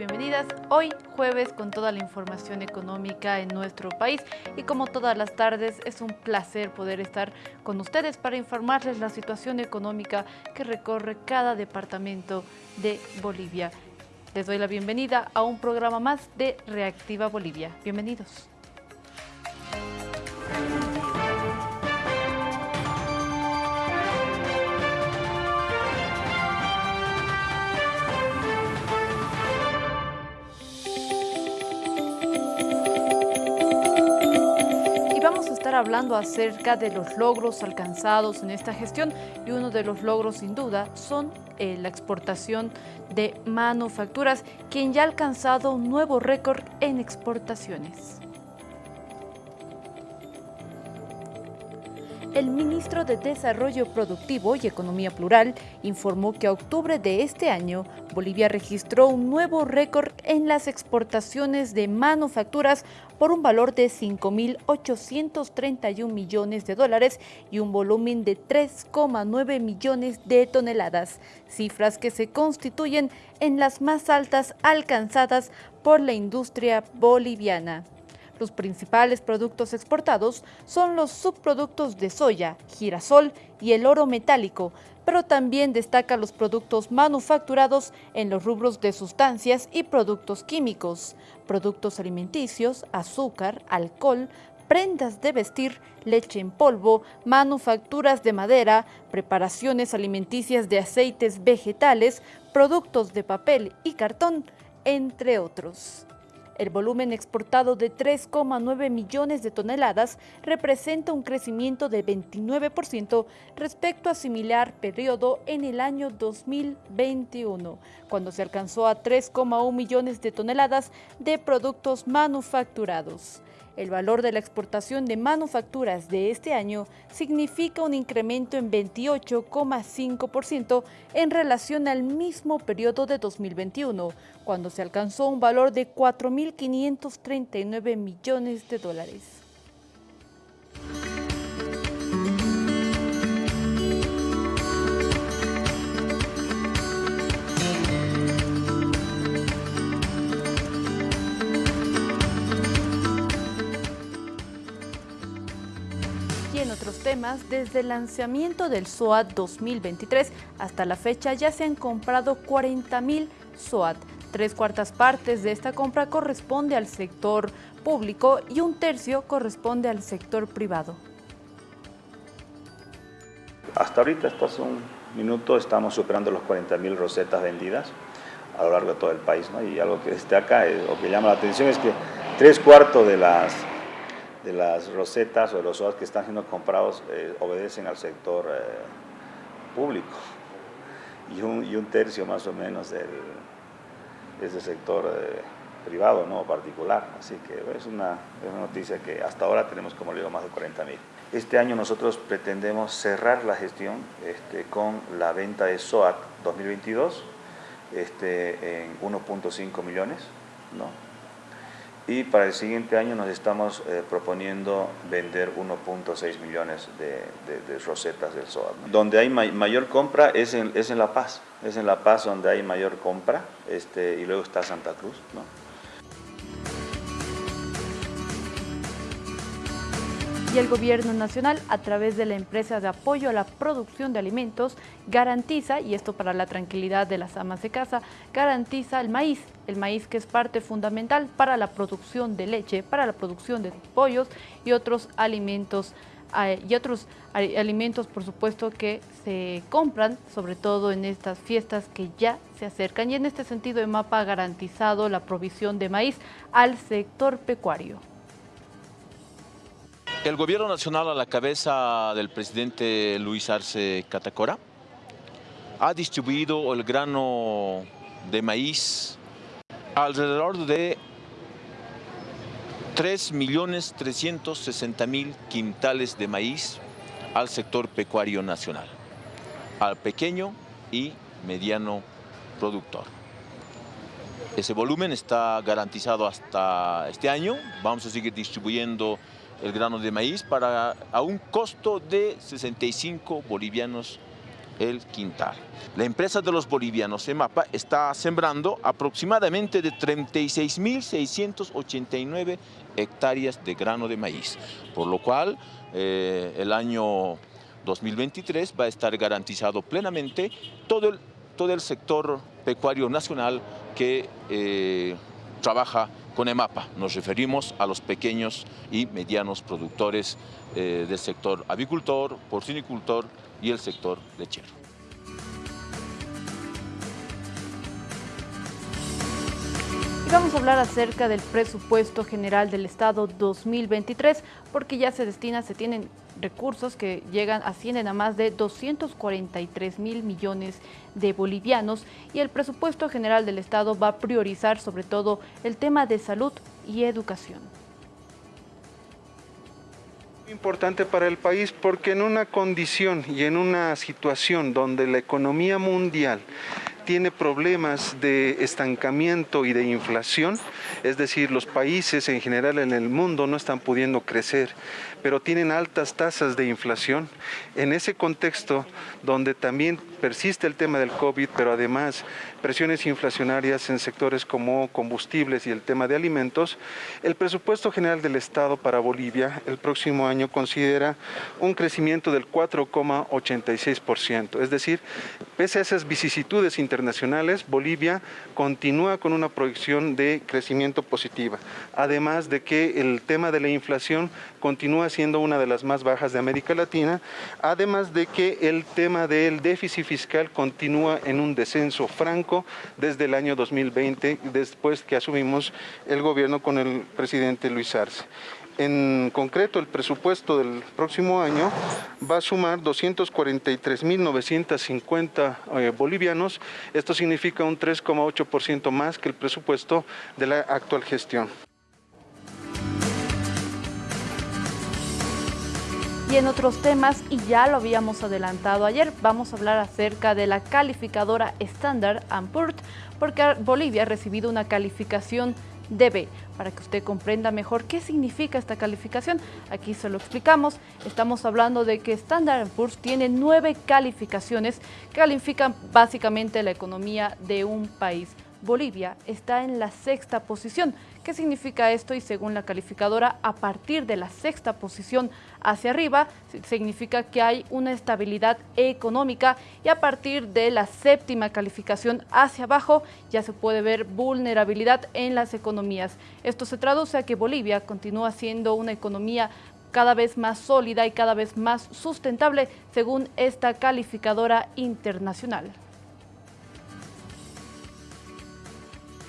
bienvenidas. Hoy jueves con toda la información económica en nuestro país y como todas las tardes es un placer poder estar con ustedes para informarles la situación económica que recorre cada departamento de Bolivia. Les doy la bienvenida a un programa más de Reactiva Bolivia. Bienvenidos. Hablando acerca de los logros alcanzados en esta gestión y uno de los logros sin duda son eh, la exportación de manufacturas, quien ya ha alcanzado un nuevo récord en exportaciones. El ministro de Desarrollo Productivo y Economía Plural informó que a octubre de este año, Bolivia registró un nuevo récord en las exportaciones de manufacturas por un valor de 5.831 millones de dólares y un volumen de 3,9 millones de toneladas, cifras que se constituyen en las más altas alcanzadas por la industria boliviana. Los principales productos exportados son los subproductos de soya, girasol y el oro metálico, pero también destaca los productos manufacturados en los rubros de sustancias y productos químicos, productos alimenticios, azúcar, alcohol, prendas de vestir, leche en polvo, manufacturas de madera, preparaciones alimenticias de aceites vegetales, productos de papel y cartón, entre otros. El volumen exportado de 3,9 millones de toneladas representa un crecimiento de 29% respecto a similar periodo en el año 2021, cuando se alcanzó a 3,1 millones de toneladas de productos manufacturados. El valor de la exportación de manufacturas de este año significa un incremento en 28,5% en relación al mismo periodo de 2021, cuando se alcanzó un valor de 4.539 millones de dólares. Temas, desde el lanzamiento del SOAT 2023 hasta la fecha ya se han comprado 40.000 SOAT. Tres cuartas partes de esta compra corresponde al sector público y un tercio corresponde al sector privado. Hasta ahorita, hasta hace un minuto, estamos superando los 40.000 rosetas vendidas a lo largo de todo el país. Y algo que destaca, eh, o que llama la atención, es que tres cuartos de las de las rosetas o de los SOAS que están siendo comprados eh, obedecen al sector eh, público y un, y un, tercio más o menos del, es del sector eh, privado, no particular. Así que es una, es una, noticia que hasta ahora tenemos, como le digo, más de 40 mil. Este año nosotros pretendemos cerrar la gestión este, con la venta de SOAT 2022 este, en 1.5 millones, ¿no? Y para el siguiente año nos estamos eh, proponiendo vender 1.6 millones de, rosetas del SOAT. Donde hay mayor compra es en, es en La Paz, es en La Paz donde hay mayor compra este, y luego está Santa Cruz. ¿no? Y el Gobierno Nacional, a través de la empresa de apoyo a la producción de alimentos, garantiza, y esto para la tranquilidad de las amas de casa, garantiza el maíz, el maíz que es parte fundamental para la producción de leche, para la producción de pollos y otros alimentos eh, y otros alimentos, por supuesto, que se compran, sobre todo en estas fiestas que ya se acercan. Y en este sentido, EMAPA ha garantizado la provisión de maíz al sector pecuario. El gobierno nacional a la cabeza del presidente Luis Arce Catacora ha distribuido el grano de maíz alrededor de 3.360.000 quintales de maíz al sector pecuario nacional, al pequeño y mediano productor. Ese volumen está garantizado hasta este año, vamos a seguir distribuyendo el grano de maíz para a un costo de 65 bolivianos el quintal. La empresa de los bolivianos EMAPA está sembrando aproximadamente de 36.689 hectáreas de grano de maíz, por lo cual eh, el año 2023 va a estar garantizado plenamente todo el, todo el sector pecuario nacional que eh, trabaja con EMAPA. Nos referimos a los pequeños y medianos productores eh, del sector avicultor, porcinicultor y el sector lechero. vamos a hablar acerca del presupuesto general del Estado 2023 porque ya se destina, se tienen recursos que llegan, ascienden a más de 243 mil millones de bolivianos y el presupuesto general del Estado va a priorizar sobre todo el tema de salud y educación. Importante para el país porque en una condición y en una situación donde la economía mundial tiene problemas de estancamiento y de inflación, es decir, los países en general en el mundo no están pudiendo crecer, pero tienen altas tasas de inflación. En ese contexto, donde también persiste el tema del COVID, pero además presiones inflacionarias en sectores como combustibles y el tema de alimentos, el presupuesto general del Estado para Bolivia el próximo año considera un crecimiento del 4,86%. Es decir, pese a esas vicisitudes internacionales, Bolivia continúa con una proyección de crecimiento positiva. Además de que el tema de la inflación continúa siendo una de las más bajas de América Latina, además de que el tema del déficit fiscal continúa en un descenso franco desde el año 2020, después que asumimos el gobierno con el presidente Luis Arce. En concreto, el presupuesto del próximo año va a sumar 243.950 eh, bolivianos. Esto significa un 3,8% más que el presupuesto de la actual gestión. Y en otros temas, y ya lo habíamos adelantado ayer, vamos a hablar acerca de la calificadora Standard Poor's, porque Bolivia ha recibido una calificación de Para que usted comprenda mejor qué significa esta calificación, aquí se lo explicamos. Estamos hablando de que Standard Poor's tiene nueve calificaciones que califican básicamente la economía de un país. Bolivia está en la sexta posición. ¿Qué significa esto? Y según la calificadora, a partir de la sexta posición hacia arriba, significa que hay una estabilidad económica y a partir de la séptima calificación hacia abajo ya se puede ver vulnerabilidad en las economías. Esto se traduce a que Bolivia continúa siendo una economía cada vez más sólida y cada vez más sustentable según esta calificadora internacional.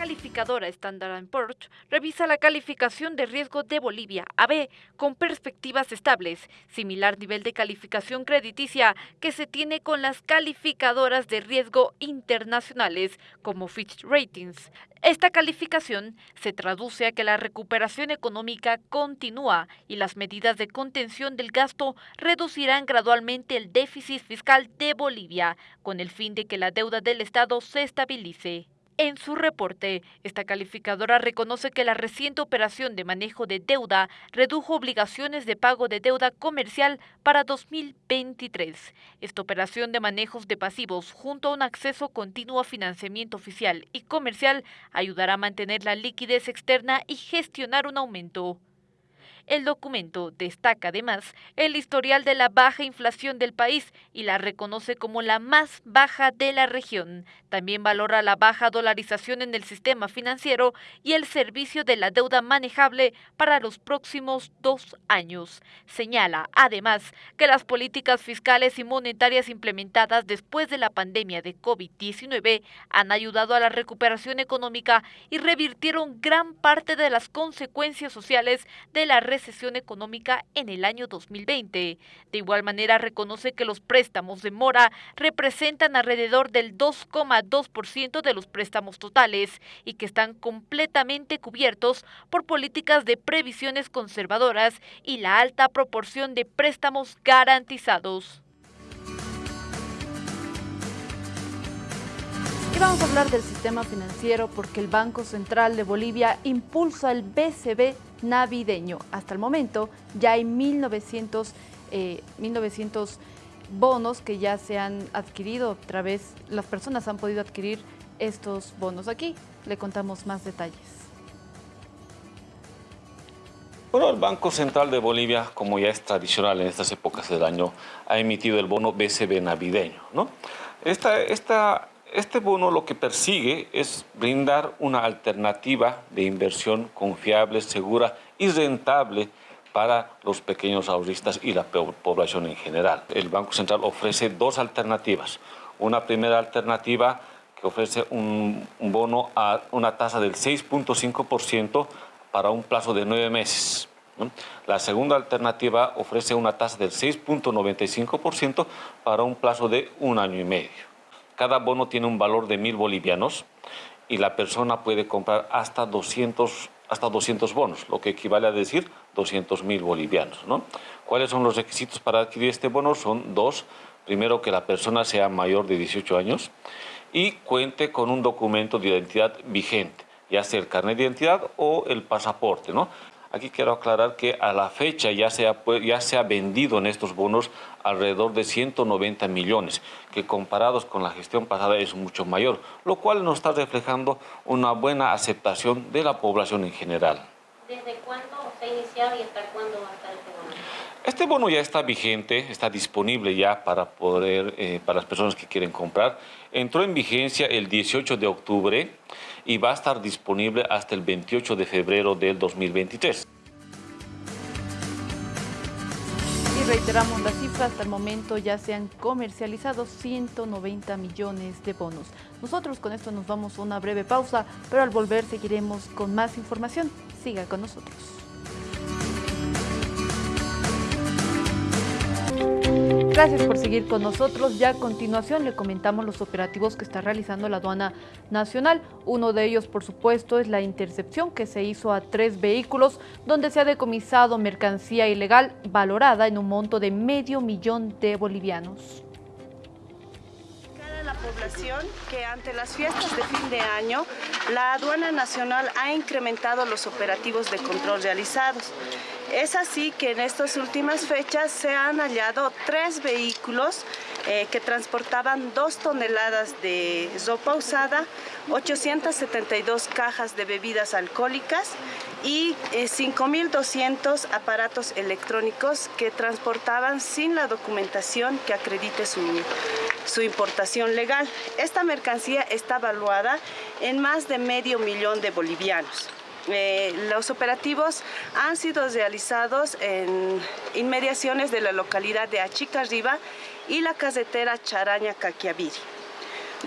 Calificadora Standard Poor's revisa la calificación de riesgo de Bolivia AB con perspectivas estables, similar nivel de calificación crediticia que se tiene con las calificadoras de riesgo internacionales como Fitch Ratings. Esta calificación se traduce a que la recuperación económica continúa y las medidas de contención del gasto reducirán gradualmente el déficit fiscal de Bolivia, con el fin de que la deuda del Estado se estabilice. En su reporte, esta calificadora reconoce que la reciente operación de manejo de deuda redujo obligaciones de pago de deuda comercial para 2023. Esta operación de manejos de pasivos, junto a un acceso continuo a financiamiento oficial y comercial, ayudará a mantener la liquidez externa y gestionar un aumento. El documento destaca además el historial de la baja inflación del país y la reconoce como la más baja de la región. También valora la baja dolarización en el sistema financiero y el servicio de la deuda manejable para los próximos dos años. Señala además que las políticas fiscales y monetarias implementadas después de la pandemia de COVID-19 han ayudado a la recuperación económica y revirtieron gran parte de las consecuencias sociales de la recesión económica en el año 2020. De igual manera, reconoce que los préstamos de mora representan alrededor del 2,2% de los préstamos totales y que están completamente cubiertos por políticas de previsiones conservadoras y la alta proporción de préstamos garantizados. Vamos a hablar del sistema financiero porque el Banco Central de Bolivia impulsa el BCB navideño. Hasta el momento ya hay 1900, 1900 bonos que ya se han adquirido, otra vez las personas han podido adquirir estos bonos. Aquí le contamos más detalles. Bueno, el Banco Central de Bolivia, como ya es tradicional en estas épocas del año, ha emitido el bono BCB navideño. ¿no? Esta, esta, este bono lo que persigue es brindar una alternativa de inversión confiable, segura y rentable para los pequeños ahorristas y la población en general. El Banco Central ofrece dos alternativas. Una primera alternativa que ofrece un, bono a una tasa del 6.5% para un plazo de nueve meses. La segunda alternativa ofrece una tasa del 6.95% para un plazo de un año y medio. Cada bono tiene un valor de mil bolivianos y la persona puede comprar hasta 200, hasta 200 bonos, lo que equivale a decir 200 mil bolivianos. ¿Cuáles son los requisitos para adquirir este bono? Son dos. Primero, que la persona sea mayor de 18 años y cuente con un documento de identidad vigente, ya sea el carnet de identidad o el pasaporte. ¿no? Aquí quiero aclarar que a la fecha ya se, ha, ya se ha vendido en estos bonos alrededor de 190 millones, que comparados con la gestión pasada es mucho mayor, lo cual nos está reflejando una buena aceptación de la población en general. ¿Desde cuándo se ha iniciado y hasta cuándo va a estar este bono? Este bono ya está vigente, está disponible ya para, poder, eh, para las personas que quieren comprar. Entró en vigencia el 18 de octubre y va a estar disponible hasta el 28 de febrero del 2023. Y reiteramos la cifra, hasta el momento ya se han comercializado 190 millones de bonos. Nosotros con esto nos vamos a una breve pausa, pero al volver seguiremos con más información. Siga con nosotros. Gracias por seguir con nosotros. Ya a continuación le comentamos los operativos que está realizando la aduana nacional. Uno de ellos, por supuesto, es la intercepción que se hizo a tres vehículos donde se ha decomisado mercancía ilegal valorada en un monto de medio millón de bolivianos la población que ante las fiestas de fin de año la aduana nacional ha incrementado los operativos de control realizados. Es así que en estas últimas fechas se han hallado tres vehículos eh, que transportaban dos toneladas de ropa usada, 872 cajas de bebidas alcohólicas y 5.200 eh, aparatos electrónicos que transportaban sin la documentación que acredite su, su importación legal. Esta mercancía está evaluada en más de medio millón de bolivianos. Eh, los operativos han sido realizados en inmediaciones de la localidad de Achicarriba y la carretera Charaña-Caquiaviri.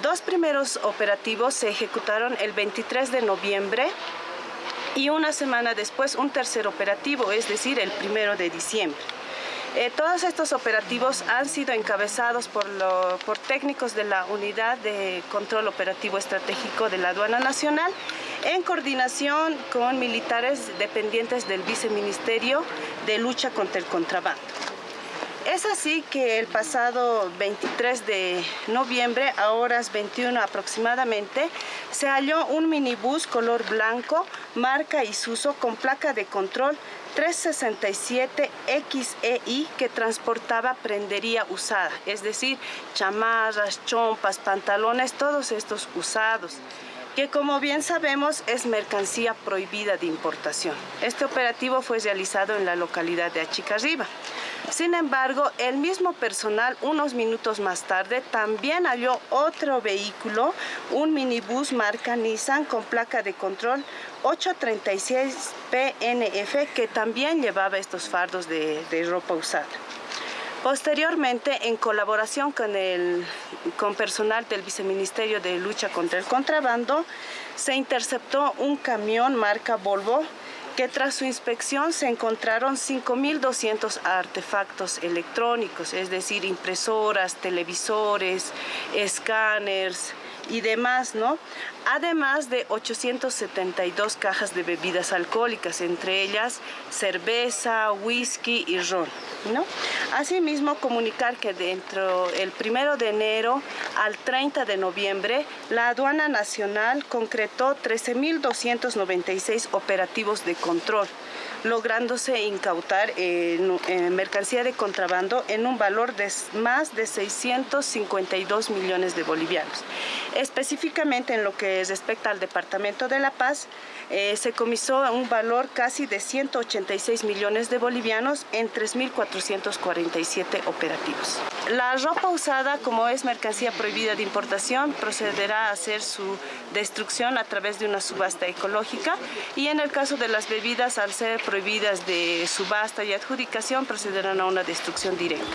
Dos primeros operativos se ejecutaron el 23 de noviembre y una semana después un tercer operativo, es decir, el primero de diciembre. Eh, todos estos operativos han sido encabezados por, técnicos de la Unidad de Control Operativo Estratégico de la Aduana Nacional en coordinación con militares dependientes del Viceministerio de Lucha contra el Contrabando. Es así que el pasado 23 de noviembre, a horas 21 aproximadamente, se halló un minibús color blanco, marca Isuso, con placa de control 367 XEI que transportaba prendería usada, es decir, chamarras, chompas, pantalones, todos estos usados que como bien sabemos es mercancía prohibida de importación. Este operativo fue realizado en la localidad de Achicarriba. Sin embargo, el mismo personal unos minutos más tarde también halló otro vehículo, un minibús marca Nissan con placa de control 836 PNF que también llevaba estos fardos de, de ropa usada. Posteriormente, en colaboración con, el, con personal del Viceministerio de Lucha contra el Contrabando, se interceptó un camión marca Volvo que tras su inspección se encontraron 5.200 artefactos electrónicos, es decir, impresoras, televisores, escáneres, y demás, ¿no? Además de 872 cajas de bebidas alcohólicas, entre ellas cerveza, whisky y ron, ¿no? Asimismo, comunicar que dentro el primero de enero al 30 de noviembre, la aduana nacional concretó 13.296 operativos de control lográndose incautar mercancía de contrabando en un valor de más de 652 millones de bolivianos. Específicamente en lo que respecta al Departamento de La Paz, eh, se comisó un valor casi de 186 millones de bolivianos en 3.447 operativos. La ropa usada, como es mercancía prohibida de importación, procederá a hacer su destrucción a través de una subasta ecológica y en el caso de las bebidas, al ser prohibidas de subasta y adjudicación, procederán a una destrucción directa.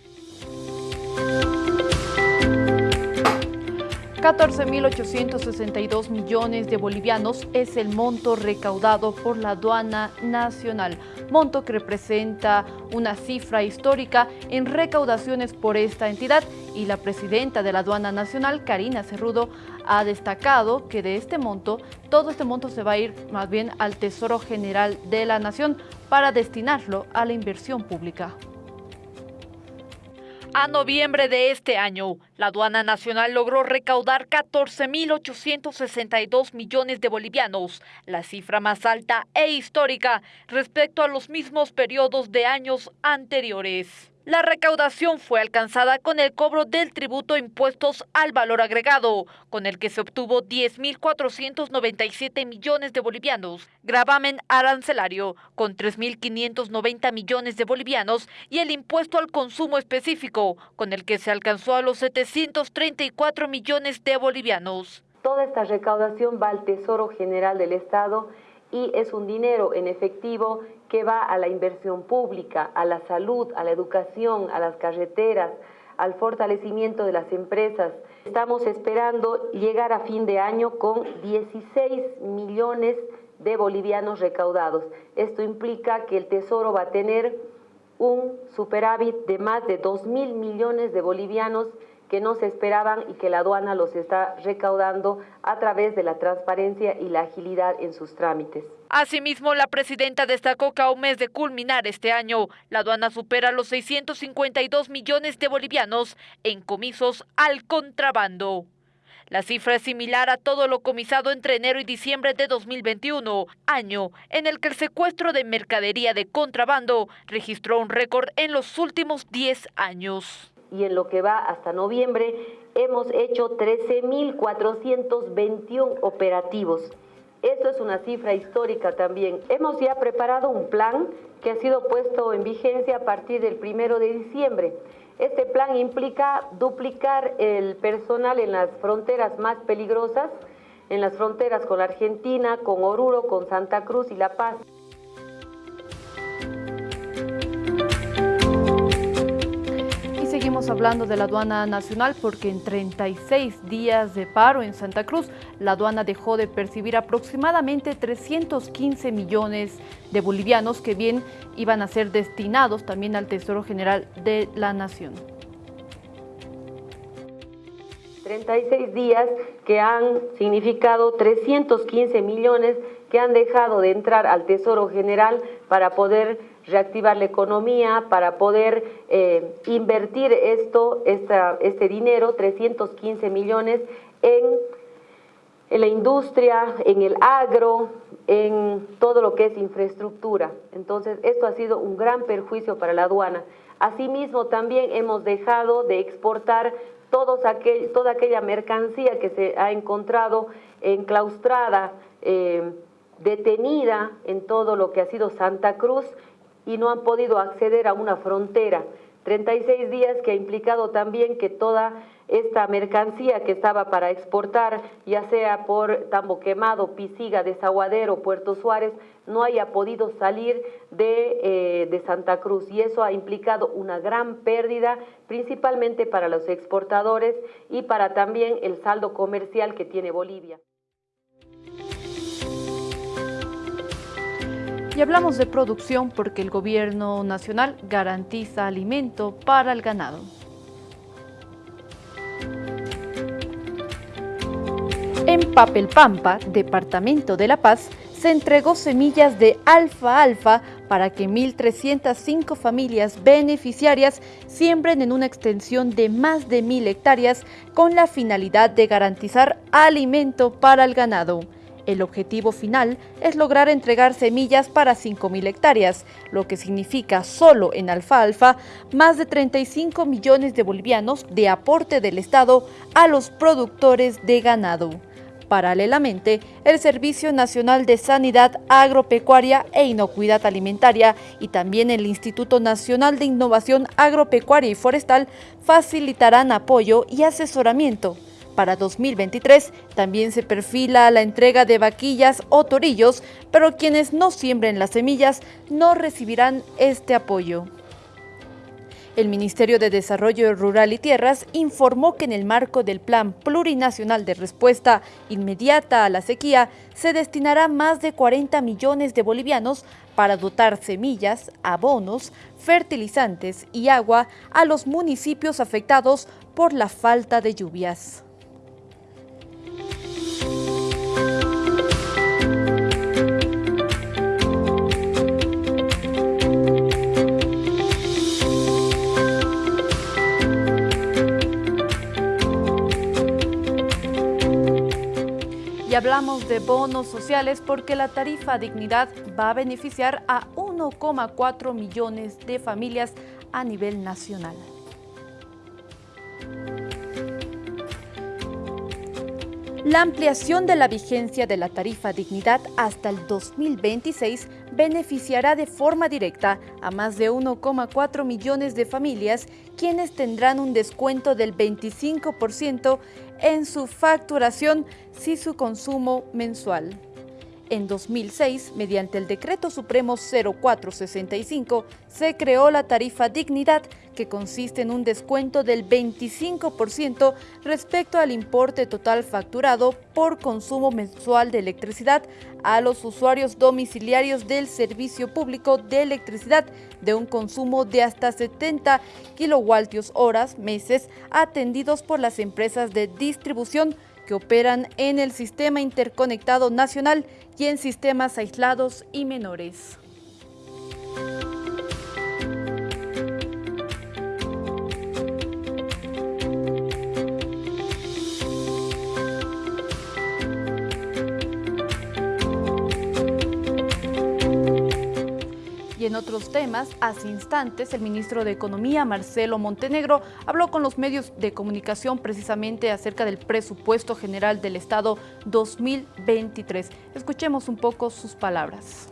14.862 millones de bolivianos es el monto recaudado por la aduana nacional, monto que representa una cifra histórica en recaudaciones por esta entidad y la presidenta de la aduana nacional, Karina Cerrudo, ha destacado que de este monto, todo este monto se va a ir más bien al Tesoro General de la Nación para destinarlo a la inversión pública. A noviembre de este año, la aduana nacional logró recaudar 14.862 millones de bolivianos, la cifra más alta e histórica respecto a los mismos periodos de años anteriores. La recaudación fue alcanzada con el cobro del tributo impuestos al valor agregado, con el que se obtuvo 10.497 millones de bolivianos, gravamen arancelario con 3.590 millones de bolivianos y el impuesto al consumo específico, con el que se alcanzó a los 734 millones de bolivianos. Toda esta recaudación va al Tesoro General del Estado y es un dinero en efectivo que va a la inversión pública, a la salud, a la educación, a las carreteras, al fortalecimiento de las empresas. Estamos esperando llegar a fin de año con 16 millones de bolivianos recaudados. Esto implica que el Tesoro va a tener un superávit de más de 2 mil millones de bolivianos que no se esperaban y que la aduana los está recaudando a través de la transparencia y la agilidad en sus trámites. Asimismo, la presidenta destacó que a un mes de culminar este año, la aduana supera los 652 millones de bolivianos en comisos al contrabando. La cifra es similar a todo lo comisado entre enero y diciembre de 2021, año en el que el secuestro de mercadería de contrabando registró un récord en los últimos 10 años y en lo que va hasta noviembre hemos hecho 13.421 operativos. Esto es una cifra histórica también. Hemos ya preparado un plan que ha sido puesto en vigencia a partir del primero de diciembre. Este plan implica duplicar el personal en las fronteras más peligrosas, en las fronteras con Argentina, con Oruro, con Santa Cruz y La Paz. Hablando de la aduana nacional porque en 36 días de paro en Santa Cruz, la aduana dejó de percibir aproximadamente 315 millones de bolivianos que bien iban a ser destinados también al Tesoro General de la Nación. 36 días que han significado 315 millones que han dejado de entrar al Tesoro General para poder reactivar la economía, para poder eh, invertir esto, este dinero, 315 millones, en, la industria, en el agro, en todo lo que es infraestructura. Entonces, esto ha sido un gran perjuicio para la aduana. Asimismo, también hemos dejado de exportar todos aquel, toda aquella mercancía que se ha encontrado enclaustrada, eh, detenida en todo lo que ha sido Santa Cruz y no han podido acceder a una frontera. 36 días que ha implicado también que toda esta mercancía que estaba para exportar, ya sea por Tambo Quemado, Pisiga, Desaguadero, Puerto Suárez, no haya podido salir de, eh, de Santa Cruz. Y eso ha implicado una gran pérdida, principalmente para los exportadores y para también el saldo comercial que tiene Bolivia. Y hablamos de producción porque el gobierno nacional garantiza alimento para el ganado. En Papelpampa, departamento de La Paz, se entregó semillas de alfa-alfa para que 1.305 familias beneficiarias siembren en una extensión de más de 1.000 hectáreas con la finalidad de garantizar alimento para el ganado. El objetivo final es lograr entregar semillas para 5.000 hectáreas, lo que significa solo en alfa-alfa más de 35 millones de bolivianos de aporte del Estado a los productores de ganado. Paralelamente, el Servicio Nacional de Sanidad Agropecuaria e Inocuidad Alimentaria y también el Instituto Nacional de Innovación Agropecuaria y Forestal facilitarán apoyo y asesoramiento. Para 2023 también se perfila la entrega de vaquillas o torillos, pero quienes no siembren las semillas no recibirán este apoyo. El Ministerio de Desarrollo Rural y Tierras informó que en el marco del Plan Plurinacional de Respuesta Inmediata a la Sequía se destinará más de 40 millones de bolivianos para dotar semillas, abonos, fertilizantes y agua a los municipios afectados por la falta de lluvias. Y hablamos de bonos sociales porque la tarifa dignidad va a beneficiar a 1,4 millones de familias a nivel nacional. La ampliación de la vigencia de la tarifa dignidad hasta el 2026 beneficiará de forma directa a más de 1,4 millones de familias quienes tendrán un descuento del 25% en su facturación si su consumo mensual. En 2006, mediante el Decreto Supremo 0465, se creó la tarifa Dignidad, que consiste en un descuento del 25% respecto al importe total facturado por consumo mensual de electricidad a los usuarios domiciliarios del servicio público de electricidad de un consumo de hasta 70 kilovoltios horas meses atendidos por las empresas de distribución que operan en el Sistema Interconectado Nacional y en sistemas aislados y menores. Y en otros temas, hace instantes, el ministro de Economía, Marcelo Montenegro, habló con los medios de comunicación precisamente acerca del presupuesto general del Estado 2023. Escuchemos un poco sus palabras.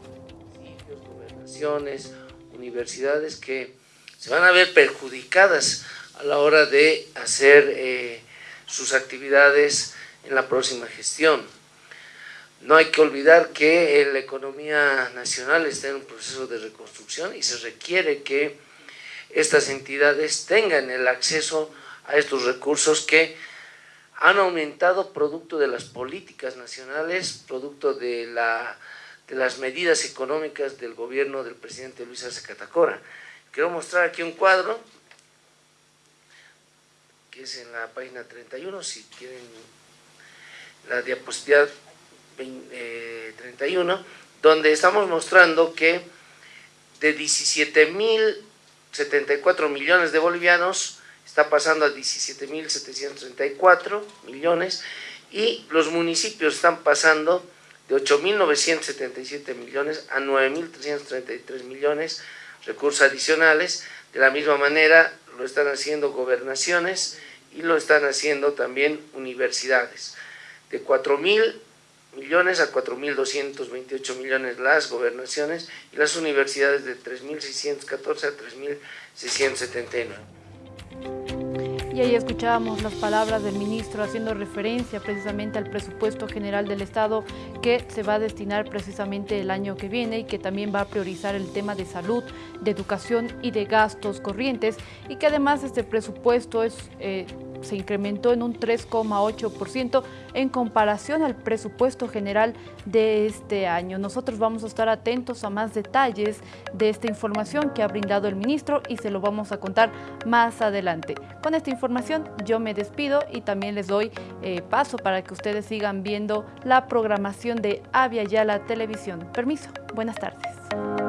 Gobernaciones, universidades que se van a ver perjudicadas a la hora de hacer eh, sus actividades en la próxima gestión. No hay que olvidar que la economía nacional está en un proceso de reconstrucción y se requiere que estas entidades tengan el acceso a estos recursos que han aumentado producto de las políticas nacionales, producto de, la, de las medidas económicas del gobierno del presidente Luis Arce Catacora. Quiero mostrar aquí un cuadro, que es en la página 31, si quieren la diapositiva 31, eh, donde estamos mostrando que de 17.074 millones de bolivianos está pasando a 17.734 millones y los municipios están pasando de 8.977 millones a 9.333 millones recursos adicionales. De la misma manera lo están haciendo gobernaciones y lo están haciendo también universidades. De 4.000 millones a 4.228 millones las gobernaciones y las universidades de 3.614 a 3.679. Y ahí escuchábamos las palabras del ministro haciendo referencia precisamente al presupuesto general del Estado que se va a destinar precisamente el año que viene y que también va a priorizar el tema de salud, de educación y de gastos corrientes y que además este presupuesto es... Eh, se incrementó en un 3,8% en comparación al presupuesto general de este año. Nosotros vamos a estar atentos a más detalles de esta información que ha brindado el ministro y se lo vamos a contar más adelante. Con esta información yo me despido y también les doy eh, paso para que ustedes sigan viendo la programación de Avia Yala Televisión. Permiso, buenas tardes.